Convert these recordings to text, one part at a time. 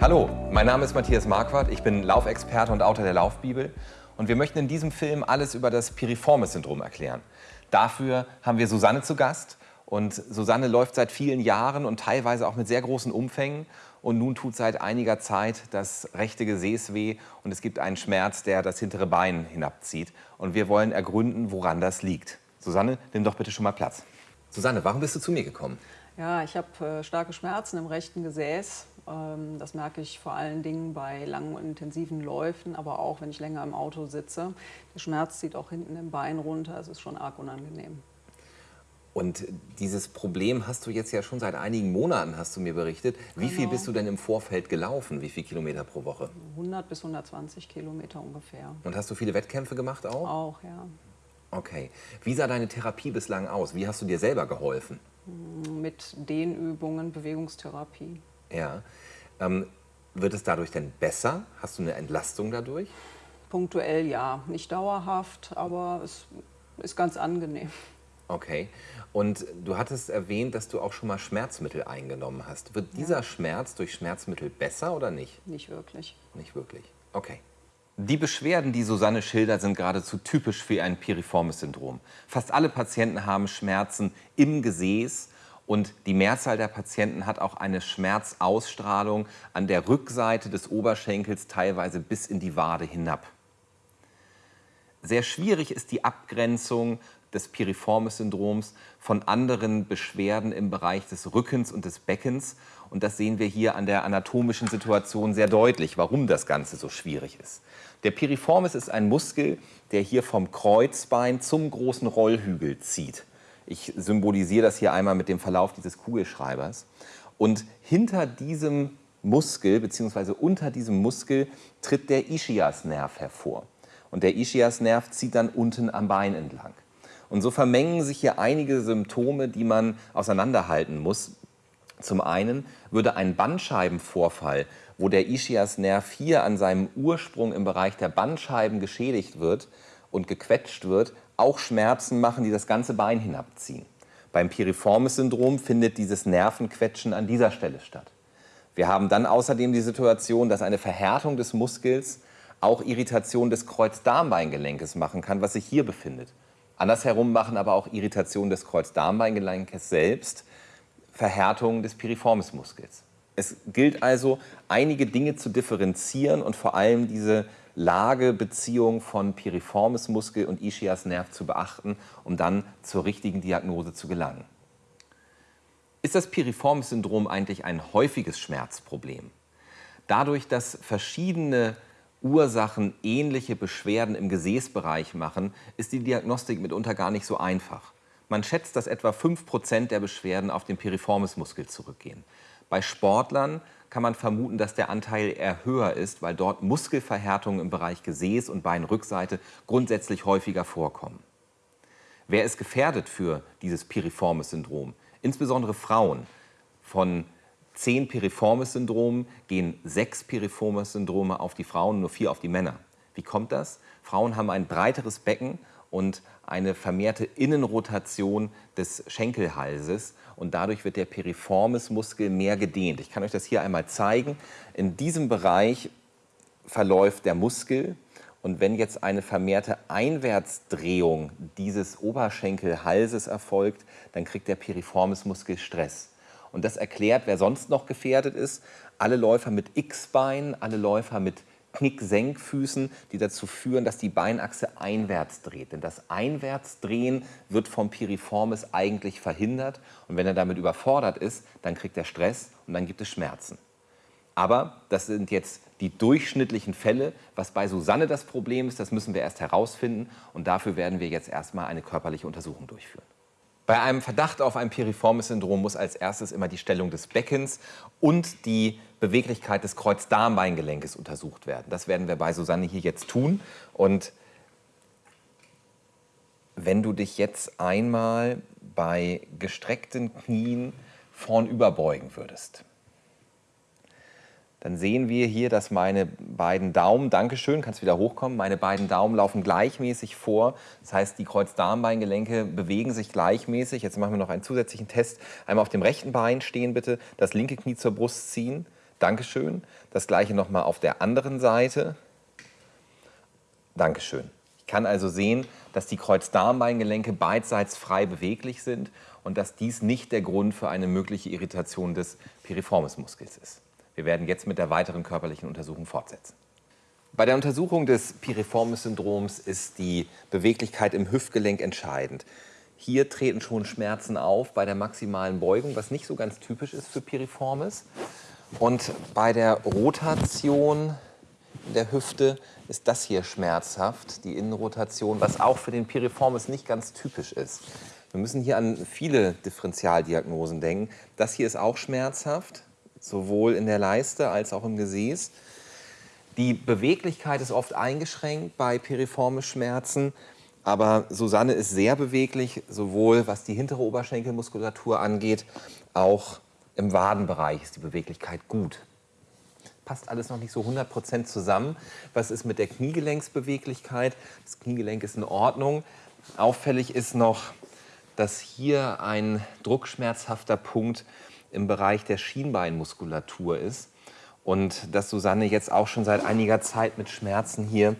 Hallo, mein Name ist Matthias Marquardt, ich bin Laufexperte und Autor der Laufbibel und wir möchten in diesem Film alles über das Piriformis-Syndrom erklären. Dafür haben wir Susanne zu Gast und Susanne läuft seit vielen Jahren und teilweise auch mit sehr großen Umfängen und nun tut seit einiger Zeit das rechte Gesäß weh und es gibt einen Schmerz, der das hintere Bein hinabzieht und wir wollen ergründen, woran das liegt. Susanne, nimm doch bitte schon mal Platz. Susanne, warum bist du zu mir gekommen? Ja, ich habe äh, starke Schmerzen im rechten Gesäß. Ähm, das merke ich vor allen Dingen bei langen und intensiven Läufen, aber auch wenn ich länger im Auto sitze. Der Schmerz zieht auch hinten im Bein runter. Es ist schon arg unangenehm. Und dieses Problem hast du jetzt ja schon seit einigen Monaten, hast du mir berichtet. Wie genau. viel bist du denn im Vorfeld gelaufen? Wie viele Kilometer pro Woche? 100 bis 120 Kilometer ungefähr. Und hast du viele Wettkämpfe gemacht auch? Auch, ja. Okay. Wie sah deine Therapie bislang aus? Wie hast du dir selber geholfen? Mit Dehnübungen, Bewegungstherapie. Ja. Ähm, wird es dadurch denn besser? Hast du eine Entlastung dadurch? Punktuell ja. Nicht dauerhaft, aber es ist ganz angenehm. Okay. Und du hattest erwähnt, dass du auch schon mal Schmerzmittel eingenommen hast. Wird dieser ja. Schmerz durch Schmerzmittel besser oder nicht? Nicht wirklich. Nicht wirklich. Okay. Die Beschwerden, die Susanne schildert, sind geradezu typisch für ein Piriformis-Syndrom. Fast alle Patienten haben Schmerzen im Gesäß und die Mehrzahl der Patienten hat auch eine Schmerzausstrahlung an der Rückseite des Oberschenkels, teilweise bis in die Wade hinab. Sehr schwierig ist die Abgrenzung des Piriformis-Syndroms von anderen Beschwerden im Bereich des Rückens und des Beckens. Und das sehen wir hier an der anatomischen Situation sehr deutlich, warum das Ganze so schwierig ist. Der Piriformis ist ein Muskel, der hier vom Kreuzbein zum großen Rollhügel zieht. Ich symbolisiere das hier einmal mit dem Verlauf dieses Kugelschreibers. Und hinter diesem Muskel bzw. unter diesem Muskel tritt der Ischiasnerv hervor. Und der Ischiasnerv zieht dann unten am Bein entlang. Und so vermengen sich hier einige Symptome, die man auseinanderhalten muss. Zum einen würde ein Bandscheibenvorfall, wo der Ischiasnerv hier an seinem Ursprung im Bereich der Bandscheiben geschädigt wird und gequetscht wird, auch Schmerzen machen, die das ganze Bein hinabziehen. Beim Piriformis-Syndrom findet dieses Nervenquetschen an dieser Stelle statt. Wir haben dann außerdem die Situation, dass eine Verhärtung des Muskels auch Irritation des Kreuzdarmbeingelenkes machen kann, was sich hier befindet. Andersherum machen aber auch Irritationen des Kreuzdarmbeingelenkes selbst Verhärtungen des Piriformismuskels. Es gilt also, einige Dinge zu differenzieren und vor allem diese Lagebeziehung von Piriformismuskel und Ischiasnerv zu beachten, um dann zur richtigen Diagnose zu gelangen. Ist das Piriformis-Syndrom eigentlich ein häufiges Schmerzproblem? Dadurch, dass verschiedene Ursachen ähnliche Beschwerden im Gesäßbereich machen, ist die Diagnostik mitunter gar nicht so einfach. Man schätzt, dass etwa 5% der Beschwerden auf den Piriformismuskel zurückgehen. Bei Sportlern kann man vermuten, dass der Anteil eher höher ist, weil dort Muskelverhärtungen im Bereich Gesäß und Beinrückseite grundsätzlich häufiger vorkommen. Wer ist gefährdet für dieses Piriformis-Syndrom? Insbesondere Frauen. Von zehn Piriformis-Syndromen gehen sechs Piriformis-Syndrome auf die Frauen, nur vier auf die Männer. Wie kommt das? Frauen haben ein breiteres Becken und eine vermehrte Innenrotation des Schenkelhalses und dadurch wird der Piriformis-Muskel mehr gedehnt. Ich kann euch das hier einmal zeigen. In diesem Bereich verläuft der Muskel und wenn jetzt eine vermehrte Einwärtsdrehung dieses Oberschenkelhalses erfolgt, dann kriegt der Piriformis-Muskel Stress. Und das erklärt, wer sonst noch gefährdet ist. Alle Läufer mit X-Bein, alle Läufer mit Knick-Senkfüßen, die dazu führen, dass die Beinachse einwärts dreht. Denn das Einwärtsdrehen wird vom Piriformis eigentlich verhindert. Und wenn er damit überfordert ist, dann kriegt er Stress und dann gibt es Schmerzen. Aber das sind jetzt die durchschnittlichen Fälle. Was bei Susanne das Problem ist, das müssen wir erst herausfinden. Und dafür werden wir jetzt erstmal eine körperliche Untersuchung durchführen. Bei einem Verdacht auf ein Piriformis-Syndrom muss als erstes immer die Stellung des Beckens und die Beweglichkeit des Kreuzdarmbeingelenkes untersucht werden. Das werden wir bei Susanne hier jetzt tun. Und wenn du dich jetzt einmal bei gestreckten Knien vornüber beugen würdest dann sehen wir hier, dass meine beiden Daumen, Dankeschön, kannst wieder hochkommen, meine beiden Daumen laufen gleichmäßig vor. Das heißt, die Kreuzdarmbeingelenke bewegen sich gleichmäßig. Jetzt machen wir noch einen zusätzlichen Test. Einmal auf dem rechten Bein stehen bitte, das linke Knie zur Brust ziehen, Dankeschön. Das gleiche nochmal auf der anderen Seite. Dankeschön. Ich kann also sehen, dass die Kreuzdarmbeingelenke beidseits frei beweglich sind und dass dies nicht der Grund für eine mögliche Irritation des Piriformismuskels ist. Wir werden jetzt mit der weiteren körperlichen Untersuchung fortsetzen. Bei der Untersuchung des Piriformis-Syndroms ist die Beweglichkeit im Hüftgelenk entscheidend. Hier treten schon Schmerzen auf bei der maximalen Beugung, was nicht so ganz typisch ist für Piriformis. Und bei der Rotation der Hüfte ist das hier schmerzhaft, die Innenrotation, was auch für den Piriformis nicht ganz typisch ist. Wir müssen hier an viele Differentialdiagnosen denken. Das hier ist auch schmerzhaft, sowohl in der Leiste als auch im Gesäß. Die Beweglichkeit ist oft eingeschränkt bei piriformis Schmerzen, aber Susanne ist sehr beweglich, sowohl was die hintere Oberschenkelmuskulatur angeht, auch im Wadenbereich ist die Beweglichkeit gut. Passt alles noch nicht so 100% zusammen. Was ist mit der Kniegelenksbeweglichkeit? Das Kniegelenk ist in Ordnung. Auffällig ist noch, dass hier ein druckschmerzhafter Punkt im Bereich der Schienbeinmuskulatur ist und dass Susanne jetzt auch schon seit einiger Zeit mit Schmerzen hier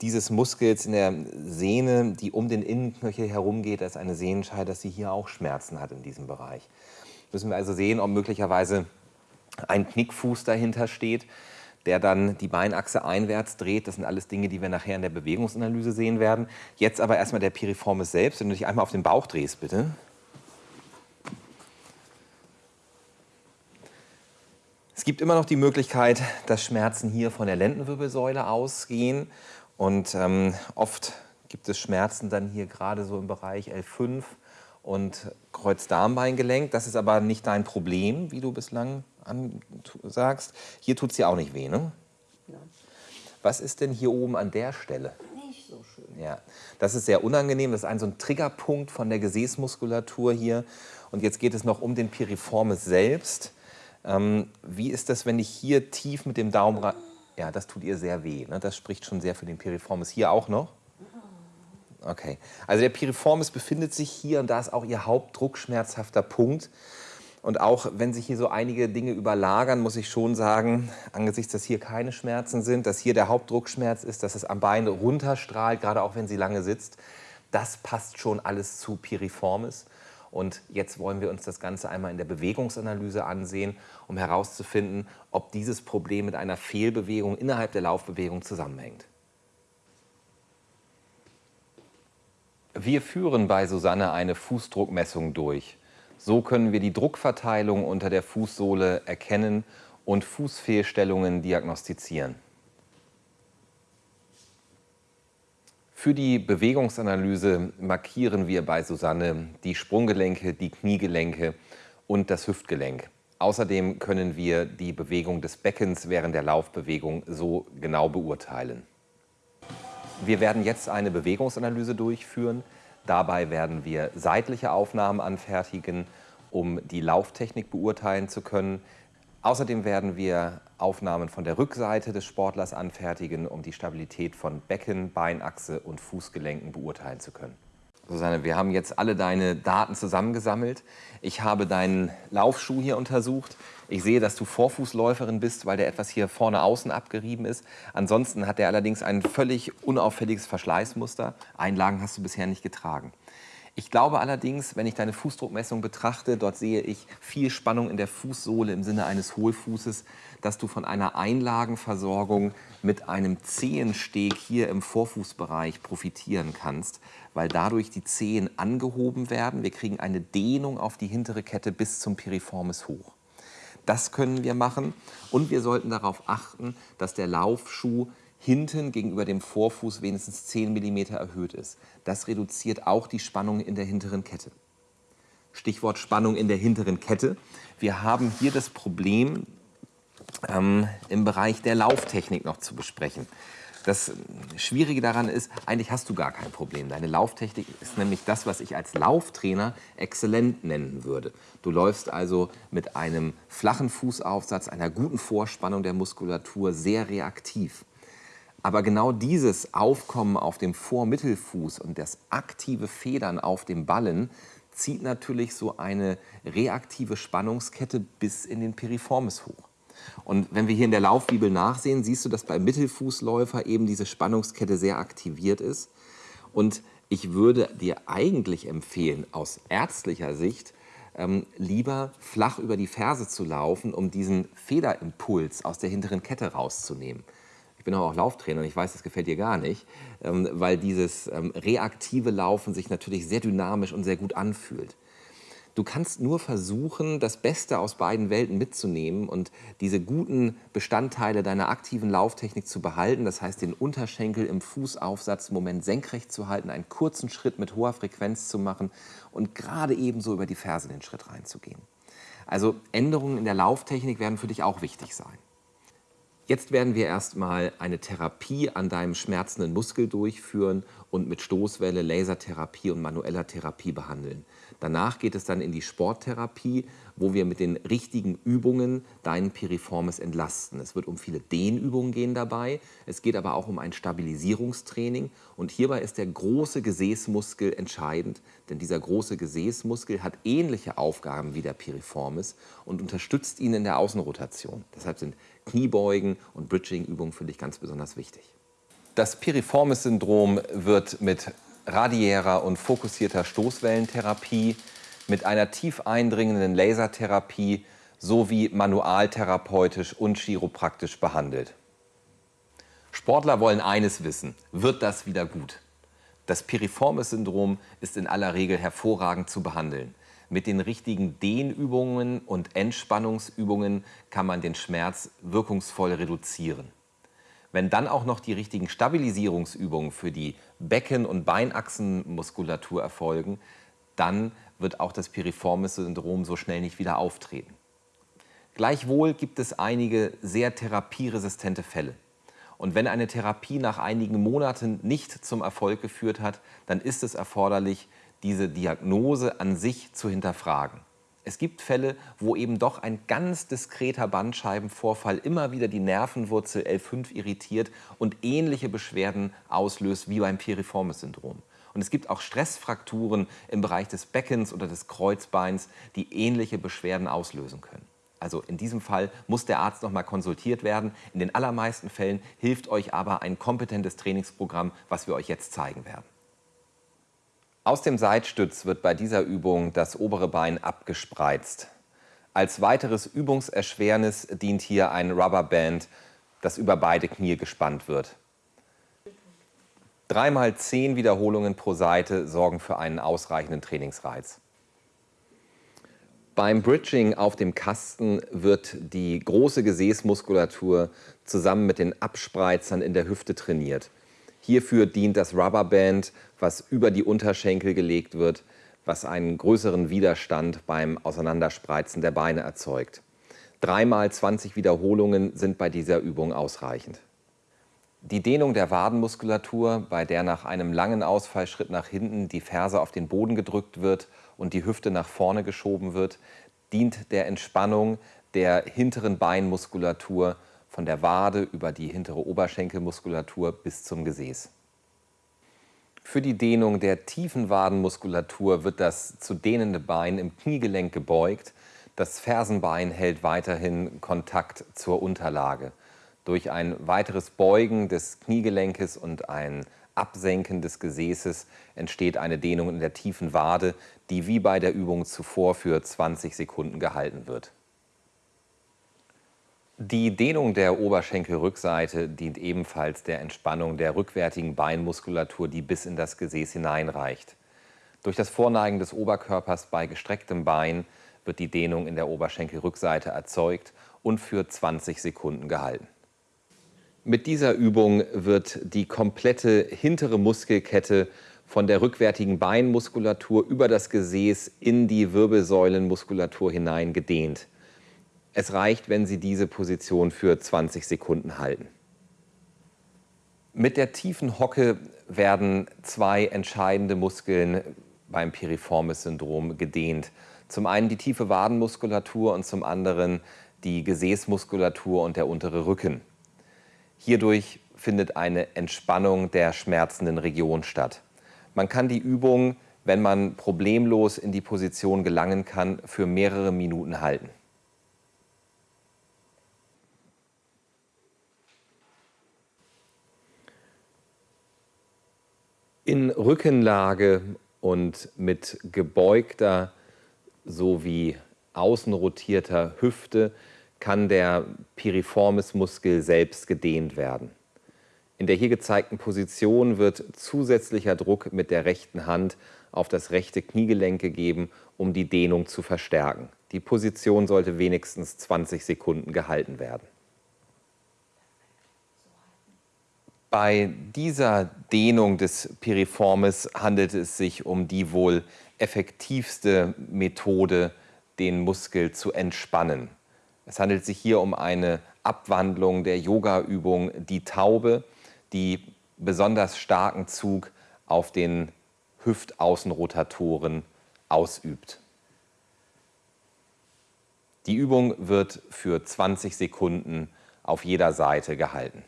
dieses Muskels in der Sehne, die um den Innenknöchel herumgeht, ist eine Sehnenscheide, dass sie hier auch Schmerzen hat in diesem Bereich. Müssen wir also sehen, ob möglicherweise ein Knickfuß dahinter steht, der dann die Beinachse einwärts dreht. Das sind alles Dinge, die wir nachher in der Bewegungsanalyse sehen werden. Jetzt aber erstmal der Piriformis selbst. Wenn du dich einmal auf den Bauch drehst, bitte. Es gibt immer noch die Möglichkeit, dass Schmerzen hier von der Lendenwirbelsäule ausgehen. Und ähm, oft gibt es Schmerzen dann hier gerade so im Bereich L5 und Kreuzdarmbeingelenk. Das ist aber nicht dein Problem, wie du bislang sagst. Hier tut es dir auch nicht weh, ne? Ja. Was ist denn hier oben an der Stelle? Nicht so schön. Ja, das ist sehr unangenehm. Das ist ein so ein Triggerpunkt von der Gesäßmuskulatur hier. Und jetzt geht es noch um den Piriformis selbst. Ähm, wie ist das, wenn ich hier tief mit dem Daumen rein... Ja, das tut ihr sehr weh. Ne? Das spricht schon sehr für den Piriformis. Hier auch noch? Okay. Also der Piriformis befindet sich hier und da ist auch ihr hauptdruckschmerzhafter Punkt. Und auch wenn sich hier so einige Dinge überlagern, muss ich schon sagen, angesichts, dass hier keine Schmerzen sind, dass hier der Hauptdruckschmerz ist, dass es am Bein runterstrahlt, gerade auch wenn sie lange sitzt, das passt schon alles zu Piriformis. Und jetzt wollen wir uns das Ganze einmal in der Bewegungsanalyse ansehen, um herauszufinden, ob dieses Problem mit einer Fehlbewegung innerhalb der Laufbewegung zusammenhängt. Wir führen bei Susanne eine Fußdruckmessung durch. So können wir die Druckverteilung unter der Fußsohle erkennen und Fußfehlstellungen diagnostizieren. Für die Bewegungsanalyse markieren wir bei Susanne die Sprunggelenke, die Kniegelenke und das Hüftgelenk. Außerdem können wir die Bewegung des Beckens während der Laufbewegung so genau beurteilen. Wir werden jetzt eine Bewegungsanalyse durchführen. Dabei werden wir seitliche Aufnahmen anfertigen, um die Lauftechnik beurteilen zu können. Außerdem werden wir Aufnahmen von der Rückseite des Sportlers anfertigen, um die Stabilität von Becken, Beinachse und Fußgelenken beurteilen zu können. Susanne, wir haben jetzt alle deine Daten zusammengesammelt. Ich habe deinen Laufschuh hier untersucht. Ich sehe, dass du Vorfußläuferin bist, weil der etwas hier vorne außen abgerieben ist. Ansonsten hat er allerdings ein völlig unauffälliges Verschleißmuster. Einlagen hast du bisher nicht getragen. Ich glaube allerdings, wenn ich deine Fußdruckmessung betrachte, dort sehe ich viel Spannung in der Fußsohle im Sinne eines Hohlfußes, dass du von einer Einlagenversorgung mit einem Zehensteg hier im Vorfußbereich profitieren kannst, weil dadurch die Zehen angehoben werden. Wir kriegen eine Dehnung auf die hintere Kette bis zum Piriformis hoch. Das können wir machen und wir sollten darauf achten, dass der Laufschuh hinten gegenüber dem Vorfuß wenigstens 10 mm erhöht ist. Das reduziert auch die Spannung in der hinteren Kette. Stichwort Spannung in der hinteren Kette. Wir haben hier das Problem ähm, im Bereich der Lauftechnik noch zu besprechen. Das Schwierige daran ist, eigentlich hast du gar kein Problem. Deine Lauftechnik ist nämlich das, was ich als Lauftrainer exzellent nennen würde. Du läufst also mit einem flachen Fußaufsatz, einer guten Vorspannung der Muskulatur sehr reaktiv. Aber genau dieses Aufkommen auf dem Vormittelfuß und das aktive Federn auf dem Ballen zieht natürlich so eine reaktive Spannungskette bis in den Piriformis hoch. Und wenn wir hier in der Laufbibel nachsehen, siehst du, dass beim Mittelfußläufer eben diese Spannungskette sehr aktiviert ist. Und ich würde dir eigentlich empfehlen, aus ärztlicher Sicht, ähm, lieber flach über die Ferse zu laufen, um diesen Federimpuls aus der hinteren Kette rauszunehmen. Ich bin auch Lauftrainer und ich weiß, das gefällt dir gar nicht, ähm, weil dieses ähm, reaktive Laufen sich natürlich sehr dynamisch und sehr gut anfühlt. Du kannst nur versuchen, das Beste aus beiden Welten mitzunehmen und diese guten Bestandteile deiner aktiven Lauftechnik zu behalten. Das heißt, den Unterschenkel im Fußaufsatz im Moment senkrecht zu halten, einen kurzen Schritt mit hoher Frequenz zu machen und gerade ebenso über die Ferse den Schritt reinzugehen. Also Änderungen in der Lauftechnik werden für dich auch wichtig sein. Jetzt werden wir erstmal eine Therapie an deinem schmerzenden Muskel durchführen und mit Stoßwelle, Lasertherapie und manueller Therapie behandeln. Danach geht es dann in die Sporttherapie, wo wir mit den richtigen Übungen deinen Piriformis entlasten. Es wird um viele Dehnübungen gehen dabei, es geht aber auch um ein Stabilisierungstraining und hierbei ist der große Gesäßmuskel entscheidend, denn dieser große Gesäßmuskel hat ähnliche Aufgaben wie der Piriformis und unterstützt ihn in der Außenrotation. Deshalb sind Kniebeugen und Bridging-Übungen für dich ganz besonders wichtig. Das Piriformis-Syndrom wird mit radiärer und fokussierter Stoßwellentherapie, mit einer tief eindringenden Lasertherapie sowie manualtherapeutisch und chiropraktisch behandelt. Sportler wollen eines wissen, wird das wieder gut? Das Piriformis-Syndrom ist in aller Regel hervorragend zu behandeln. Mit den richtigen Dehnübungen und Entspannungsübungen kann man den Schmerz wirkungsvoll reduzieren. Wenn dann auch noch die richtigen Stabilisierungsübungen für die Becken- und Beinachsenmuskulatur erfolgen, dann wird auch das Piriformis-Syndrom so schnell nicht wieder auftreten. Gleichwohl gibt es einige sehr therapieresistente Fälle. Und wenn eine Therapie nach einigen Monaten nicht zum Erfolg geführt hat, dann ist es erforderlich, diese Diagnose an sich zu hinterfragen. Es gibt Fälle, wo eben doch ein ganz diskreter Bandscheibenvorfall immer wieder die Nervenwurzel L5 irritiert und ähnliche Beschwerden auslöst wie beim Piriformis-Syndrom. Und es gibt auch Stressfrakturen im Bereich des Beckens oder des Kreuzbeins, die ähnliche Beschwerden auslösen können. Also in diesem Fall muss der Arzt noch mal konsultiert werden. In den allermeisten Fällen hilft euch aber ein kompetentes Trainingsprogramm, was wir euch jetzt zeigen werden. Aus dem Seitstütz wird bei dieser Übung das obere Bein abgespreizt. Als weiteres Übungserschwernis dient hier ein Rubberband, das über beide Knie gespannt wird. Dreimal zehn Wiederholungen pro Seite sorgen für einen ausreichenden Trainingsreiz. Beim Bridging auf dem Kasten wird die große Gesäßmuskulatur zusammen mit den Abspreizern in der Hüfte trainiert. Hierfür dient das Rubberband, was über die Unterschenkel gelegt wird, was einen größeren Widerstand beim Auseinanderspreizen der Beine erzeugt. Dreimal 20 Wiederholungen sind bei dieser Übung ausreichend. Die Dehnung der Wadenmuskulatur, bei der nach einem langen Ausfallschritt nach hinten die Ferse auf den Boden gedrückt wird und die Hüfte nach vorne geschoben wird, dient der Entspannung der hinteren Beinmuskulatur von der Wade über die hintere Oberschenkelmuskulatur bis zum Gesäß. Für die Dehnung der tiefen Wadenmuskulatur wird das zu dehnende Bein im Kniegelenk gebeugt. Das Fersenbein hält weiterhin Kontakt zur Unterlage. Durch ein weiteres Beugen des Kniegelenkes und ein Absenken des Gesäßes entsteht eine Dehnung in der tiefen Wade, die wie bei der Übung zuvor für 20 Sekunden gehalten wird. Die Dehnung der Oberschenkelrückseite dient ebenfalls der Entspannung der rückwärtigen Beinmuskulatur, die bis in das Gesäß hineinreicht. Durch das Vorneigen des Oberkörpers bei gestrecktem Bein wird die Dehnung in der Oberschenkelrückseite erzeugt und für 20 Sekunden gehalten. Mit dieser Übung wird die komplette hintere Muskelkette von der rückwärtigen Beinmuskulatur über das Gesäß in die Wirbelsäulenmuskulatur hinein gedehnt. Es reicht, wenn Sie diese Position für 20 Sekunden halten. Mit der tiefen Hocke werden zwei entscheidende Muskeln beim Piriformis-Syndrom gedehnt. Zum einen die tiefe Wadenmuskulatur und zum anderen die Gesäßmuskulatur und der untere Rücken. Hierdurch findet eine Entspannung der schmerzenden Region statt. Man kann die Übung, wenn man problemlos in die Position gelangen kann, für mehrere Minuten halten. In Rückenlage und mit gebeugter sowie außenrotierter Hüfte kann der Piriformis-Muskel selbst gedehnt werden. In der hier gezeigten Position wird zusätzlicher Druck mit der rechten Hand auf das rechte Kniegelenk gegeben, um die Dehnung zu verstärken. Die Position sollte wenigstens 20 Sekunden gehalten werden. Bei dieser Dehnung des Piriformis handelt es sich um die wohl effektivste Methode, den Muskel zu entspannen. Es handelt sich hier um eine Abwandlung der Yoga-Übung die Taube, die besonders starken Zug auf den Hüftaußenrotatoren ausübt. Die Übung wird für 20 Sekunden auf jeder Seite gehalten.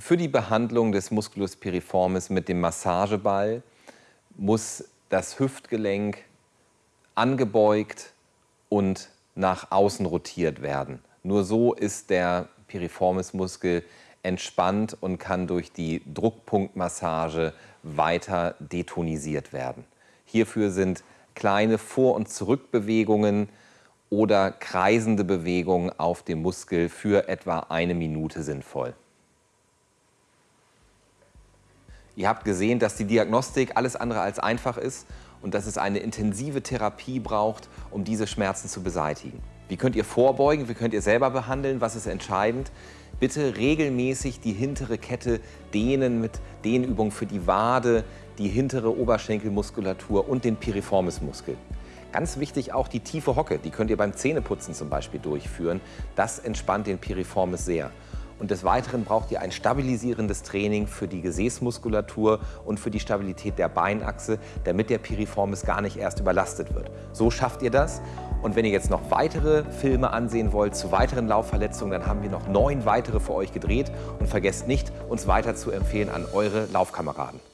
Für die Behandlung des Musculus piriformis mit dem Massageball muss das Hüftgelenk angebeugt und nach außen rotiert werden. Nur so ist der Piriformis-Muskel entspannt und kann durch die Druckpunktmassage weiter detonisiert werden. Hierfür sind kleine Vor- und Zurückbewegungen oder kreisende Bewegungen auf dem Muskel für etwa eine Minute sinnvoll. Ihr habt gesehen, dass die Diagnostik alles andere als einfach ist und dass es eine intensive Therapie braucht, um diese Schmerzen zu beseitigen. Wie könnt ihr vorbeugen? Wie könnt ihr selber behandeln? Was ist entscheidend? Bitte regelmäßig die hintere Kette dehnen mit Dehnübungen für die Wade, die hintere Oberschenkelmuskulatur und den Piriformismuskel. Ganz wichtig auch die tiefe Hocke, die könnt ihr beim Zähneputzen zum Beispiel durchführen. Das entspannt den Piriformis sehr. Und des Weiteren braucht ihr ein stabilisierendes Training für die Gesäßmuskulatur und für die Stabilität der Beinachse, damit der Piriformis gar nicht erst überlastet wird. So schafft ihr das. Und wenn ihr jetzt noch weitere Filme ansehen wollt zu weiteren Laufverletzungen, dann haben wir noch neun weitere für euch gedreht. Und vergesst nicht, uns weiter zu empfehlen an eure Laufkameraden.